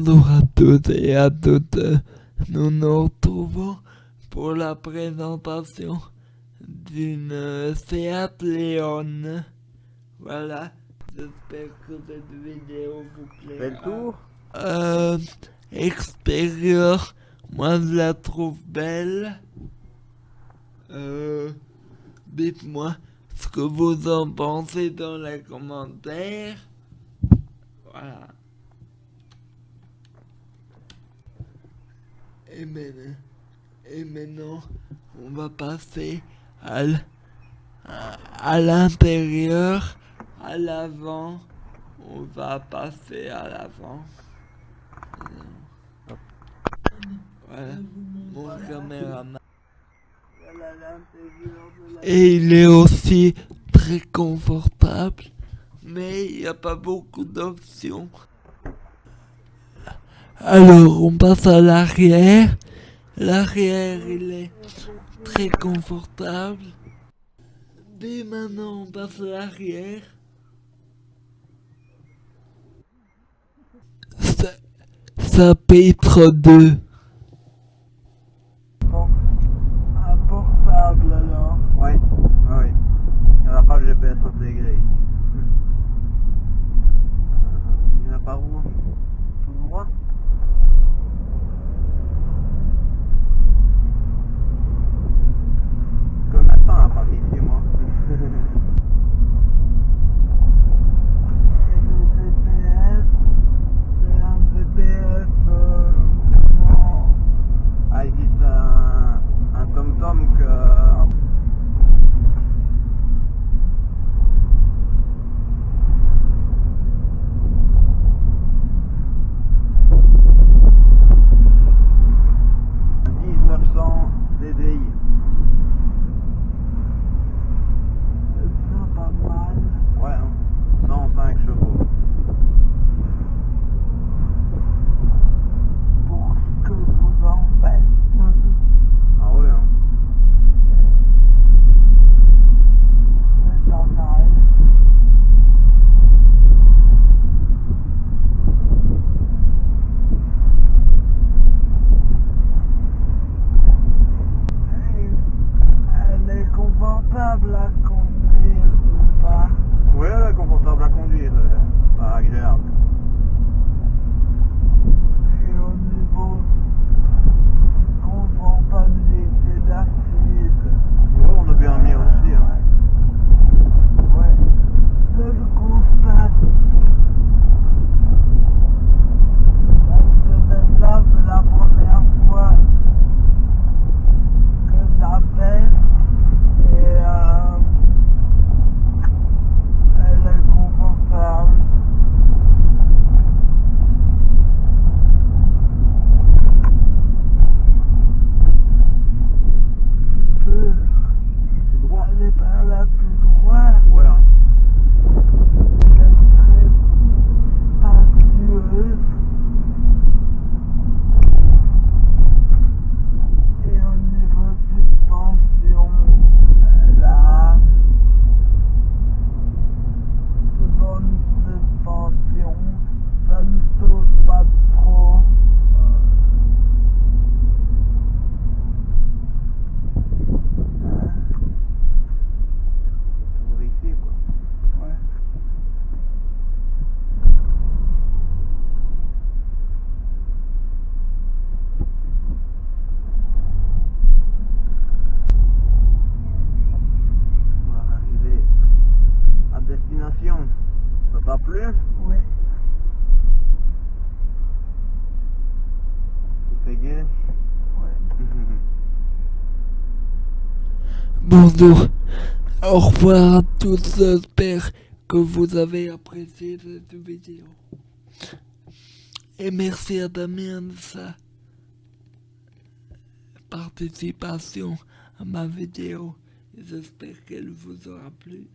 Bonjour à toutes et à toutes, nous nous retrouvons pour la présentation d'une Seat Leon. Voilà, j'espère que cette vidéo vous plaît. Fais le tour Euh, extérieur, moi je la trouve belle. Euh, dites-moi ce que vous en pensez dans les commentaires. Voilà. Et maintenant, et maintenant, on va passer à l- à- à l'intérieur, à l'avant. On va passer à l'avant. Voilà, mon caméraman. Et il est aussi très confortable, mais il n'y a pas beaucoup d'options. Alors on passe à l'arrière. L'arrière il est très confortable. Dès maintenant on passe à l'arrière. Ça, ça pitre 2. Un portable alors Ouais, ouais, ouais. Il n'y en a pas le GPS intégré. Il n'y en a pas où Tout droit Bonjour, au revoir à tous, j'espère que vous avez apprécié cette vidéo. Et merci à Damien de sa participation à ma vidéo. J'espère qu'elle vous aura plu.